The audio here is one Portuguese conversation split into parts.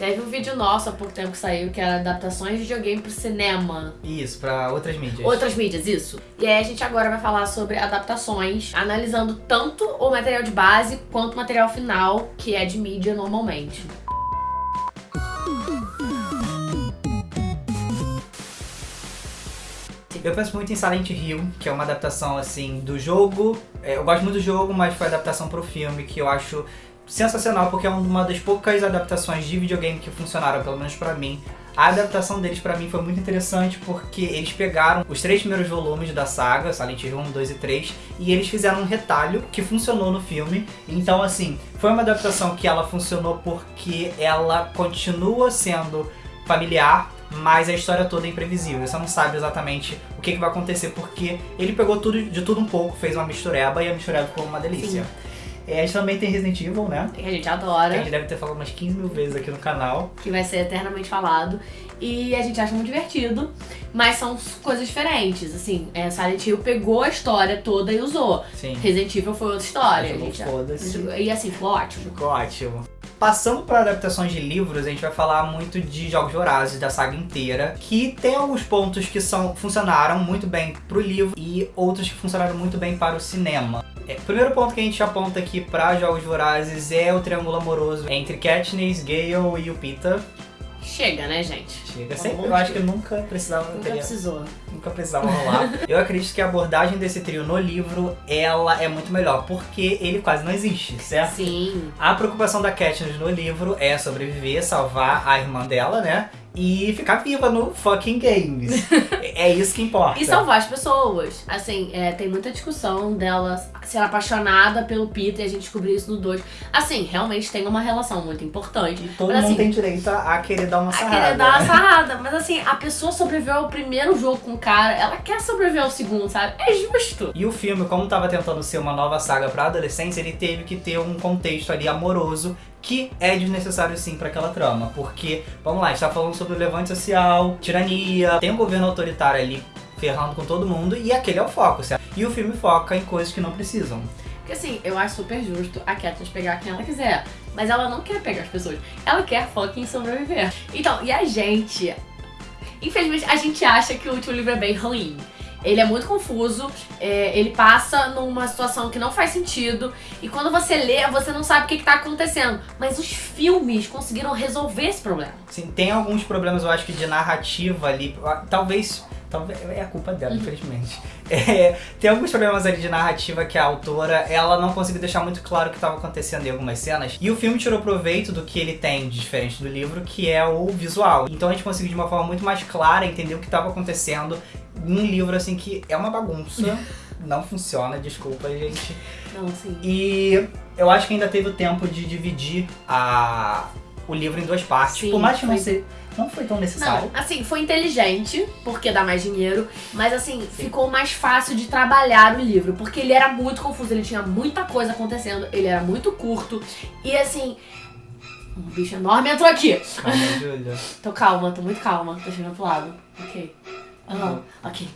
Teve um vídeo nosso há pouco tempo que saiu, que era adaptações de videogame pro cinema. Isso, pra outras mídias. Outras mídias, isso. E aí a gente agora vai falar sobre adaptações, analisando tanto o material de base quanto o material final, que é de mídia normalmente. Eu penso muito em Silent Hill, que é uma adaptação, assim, do jogo. É, eu gosto muito do jogo, mas foi adaptação pro filme, que eu acho sensacional, porque é uma das poucas adaptações de videogame que funcionaram, pelo menos pra mim. A adaptação deles pra mim foi muito interessante porque eles pegaram os três primeiros volumes da saga, Silent Hill 1, 2 e 3, e eles fizeram um retalho que funcionou no filme. Então, assim, foi uma adaptação que ela funcionou porque ela continua sendo familiar, mas a história toda é imprevisível. Você não sabe exatamente o que, que vai acontecer, porque ele pegou tudo de tudo um pouco, fez uma mistureba e a mistureba ficou uma delícia. É, a gente também tem Resident Evil, né? Que a gente Que a adora, gente deve ter falado umas 15 mil vezes aqui no canal. que vai ser eternamente falado. E a gente acha muito divertido, mas são coisas diferentes. Assim, é, Silent Hill pegou a história toda e usou. Sim. Resident Evil foi outra história. gente. E assim, ficou ótimo. Ficou ótimo. Passando para adaptações de livros, a gente vai falar muito de Jogos Vorazes, da saga inteira, que tem alguns pontos que são, funcionaram muito bem pro livro e outros que funcionaram muito bem para o cinema. É, o primeiro ponto que a gente aponta aqui para Jogos Vorazes é o triângulo amoroso entre Katniss, Gale e o Pita. Chega, né, gente? Chega, sempre, amor eu acho que nunca precisava Nunca teria- precisou. nunca precisava rolar. Eu acredito que a abordagem desse trio no livro, ela é muito melhor, porque ele quase não existe, certo? Sim. A preocupação da Katniss no livro é sobreviver, salvar a irmã dela, né? E ficar viva no fucking games. é isso que importa. E salvar as pessoas. Assim, é, tem muita discussão dela ser apaixonada pelo Peter e a gente descobrir isso no 2. Assim, realmente tem uma relação muito importante. E todo Mas, mundo assim, tem direito a querer dar uma A sarrada. querer dar uma sarrada, mas assim, a pessoa sobreviveu ao primeiro jogo com o cara, ela quer sobreviver ao segundo, sabe? É justo. E o filme, como tava tentando ser uma nova saga pra adolescência, ele teve que ter um contexto ali amoroso que é desnecessário sim pra aquela trama. Porque, vamos lá, a gente tá falando sobre o levante social, tirania, tem um governo autoritário ali ferrando com todo mundo e aquele é o foco, certo? E o filme foca em coisas que não precisam. Porque assim, eu acho super justo a Katniss pegar quem ela quiser. Mas ela não quer pegar as pessoas. Ela quer fucking sobreviver. Então, e a gente? Infelizmente, a gente acha que o último livro é bem ruim. Ele é muito confuso, é, ele passa numa situação que não faz sentido, e quando você lê, você não sabe o que, que tá acontecendo. Mas os filmes conseguiram resolver esse problema. Assim, tem alguns problemas, eu acho que de narrativa ali. ah, Talvez. Talvez é a culpa dela, Uhum. infelizmente. É, tem alguns problemas ali de narrativa que a autora ela não conseguiu deixar muito claro o que estava acontecendo em algumas cenas. E o filme tirou proveito do que ele tem de diferente do livro, que é o visual. Então a gente conseguiu de uma forma muito mais clara entender o que estava acontecendo num livro assim que é uma bagunça. Não funciona, desculpa, gente. Não, sim. E eu acho que ainda teve o tempo de dividir a, o livro em duas partes. Sim, Por mais que não, foi. se, não foi tão necessário. Não, assim, foi inteligente, porque dá mais dinheiro, mas assim, ficou mais fácil de trabalhar o livro, porque ele era muito confuso, ele tinha muita coisa acontecendo, ele era muito curto, e assim. Um bicho enorme entrou aqui. Calma, Júlia. Tô calma, tô muito calma, tô chegando pro lado. Ok. Aham, ok.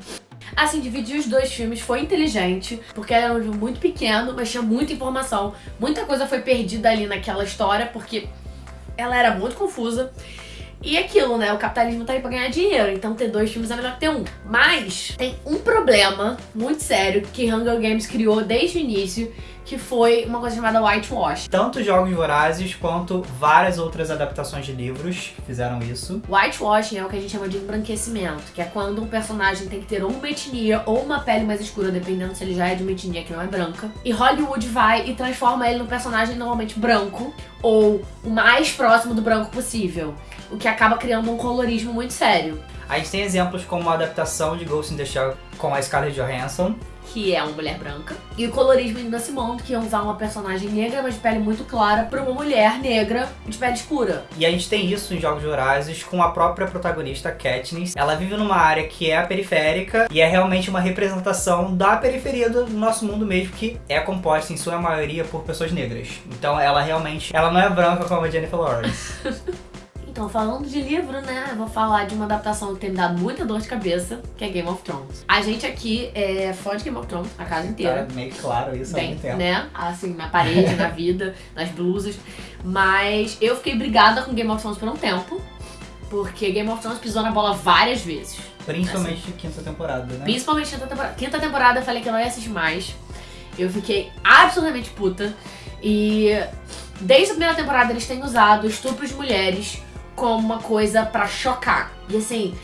Assim, dividir os dois filmes foi inteligente, porque era um livro muito pequeno, mas tinha muita informação. Muita coisa foi perdida ali naquela história, porque ela era muito confusa. E aquilo, né? O capitalismo tá aí pra ganhar dinheiro, então ter dois filmes é melhor que ter um. Mas tem um problema muito sério que Hunger Games criou desde o início, que foi uma coisa chamada whitewash. Tanto Jogos Vorazes quanto várias outras adaptações de livros fizeram isso. Whitewashing é o que a gente chama de embranquecimento, que é quando um personagem tem que ter ou uma etnia ou uma pele mais escura, dependendo se ele já é de uma etnia que não é branca. E Hollywood vai e transforma ele num personagem normalmente branco, ou o mais próximo do branco possível. O que acaba criando um colorismo muito sério. A gente tem exemplos como a adaptação de Ghost in the Shell com a Scarlett Johansson. Que é uma mulher branca. E o colorismo de Nancy Mond, que é usar uma personagem negra, mas de pele muito clara, pra uma mulher negra de pele escura. E a gente tem isso em Jogos Vorazes com a própria protagonista Katniss. Ela vive numa área que é a periférica e é realmente uma representação da periferia do nosso mundo mesmo, que é composta em sua maioria por pessoas negras. Então ela realmente, ela não é branca como a Jennifer Lawrence. Então, falando de livro, né, eu vou falar de uma adaptação que tem me dado muita dor de cabeça, que é Game of Thrones. A gente aqui é fã de Game of Thrones, a casa inteira. Tá meio claro isso há Bem, muito tempo. né? Assim, na parede, na vida, nas blusas. Mas eu fiquei brigada com Game of Thrones por um tempo. Porque Game of Thrones pisou na bola várias vezes. Principalmente quinta temporada, né? Principalmente quinta temporada. Quinta temporada eu falei que eu não ia assistir mais. Eu fiquei absolutamente puta. E desde a primeira temporada eles têm usado estupro de mulheres como uma coisa pra chocar. E assim,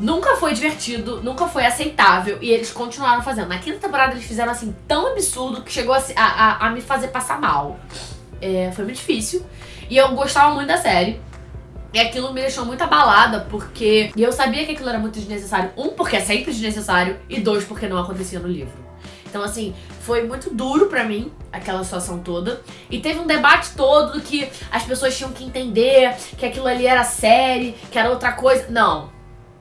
nunca foi divertido, nunca foi aceitável. E eles continuaram fazendo. Na quinta temporada eles fizeram assim tão absurdo que chegou a, a, a- me fazer passar mal. É, foi muito difícil. E eu gostava muito da série. E aquilo me deixou muito abalada, porque eu sabia que aquilo era muito desnecessário. Um, porque é sempre desnecessário, e dois, porque não acontecia no livro. Então, assim, foi muito duro pra mim, aquela situação toda. E teve um debate todo que as pessoas tinham que entender que aquilo ali era série, que era outra coisa. Não.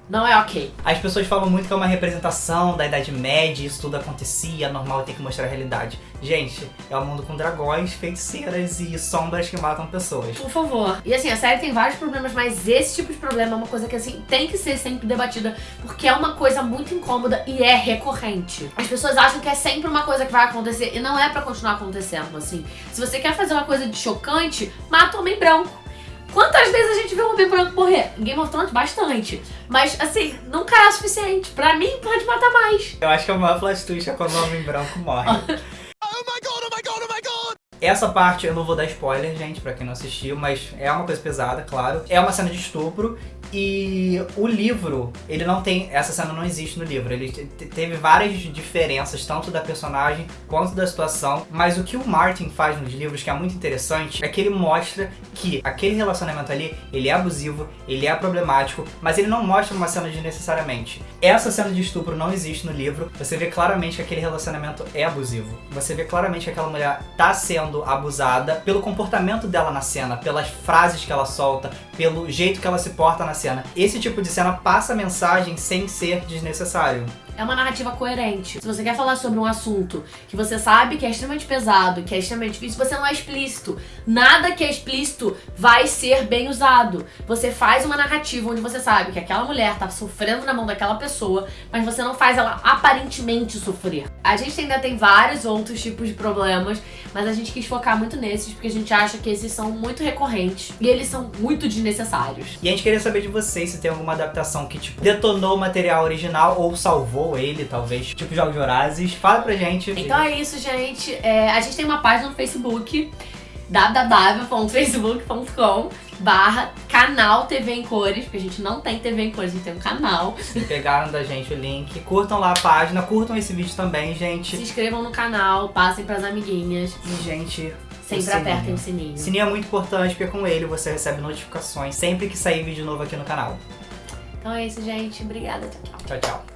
Não é ok. As pessoas falam muito que é uma representação da Idade Média, isso tudo acontecia, normal tem que mostrar a realidade. Gente, é um mundo com dragões, feiticeiras e sombras que matam pessoas. Por favor. E assim, a série tem vários problemas, mas esse tipo de problema é uma coisa que assim tem que ser sempre debatida, porque é uma coisa muito incômoda e é recorrente. As pessoas acham que é sempre uma coisa que vai acontecer e não é pra continuar acontecendo, assim. Se você quer fazer uma coisa de chocante, mata o homem branco. Quantas vezes a gente vê um homem branco morrer? Em Game of Thrones, bastante. Mas, assim, nunca é o suficiente. Pra mim, pode matar mais. Eu acho que a maior plot twist é quando o homem branco morre. Essa parte eu não vou dar spoiler, gente, pra quem não assistiu, mas é uma coisa pesada, claro. É uma cena de estupro e o livro, ele não tem. Essa cena não existe no livro. Ele te- te- teve várias diferenças, tanto da personagem quanto da situação. Mas o que o Martin faz nos livros, que é muito interessante, é que ele mostra que aquele relacionamento ali, ele é abusivo, ele é problemático, mas ele não mostra uma cena desnecessariamente. Essa cena de estupro não existe no livro. Você vê claramente que aquele relacionamento é abusivo. Você vê claramente que aquela mulher tá sendo abusada pelo comportamento dela na cena, pelas frases que ela solta, pelo jeito que ela se porta na cena. Esse tipo de cena passa mensagem sem ser desnecessário. É uma narrativa coerente. Se você quer falar sobre um assunto que você sabe que é extremamente pesado, que é extremamente difícil, você não é explícito. Nada que é explícito vai ser bem usado. Você faz uma narrativa onde você sabe que aquela mulher tá sofrendo na mão daquela pessoa, mas você não faz ela aparentemente sofrer. A gente ainda tem vários outros tipos de problemas, mas a gente quis focar muito nesses porque a gente acha que esses são muito recorrentes e eles são muito desnecessários. E a gente queria saber de vocês se tem alguma adaptação que, tipo, detonou o material original ou salvou ele, talvez, tipo Jogos Vorazes. Fala pra gente. Então é isso, gente. É, a gente tem uma página no Facebook, www.facebook.com barra canal TV em cores, porque a gente não tem TV em cores, a gente tem um canal. Se pegaram da gente o link, curtam lá a página, curtam esse vídeo também, Se gente. inscrevam no canal, passem pras amiguinhas, E, gente, sempre sininho. apertem o sininho. sininho é muito importante porque com ele você recebe notificações sempre que sair vídeo novo aqui no canal. Então é isso, gente. Obrigada. Tchau, tchau. Tchau, tchau.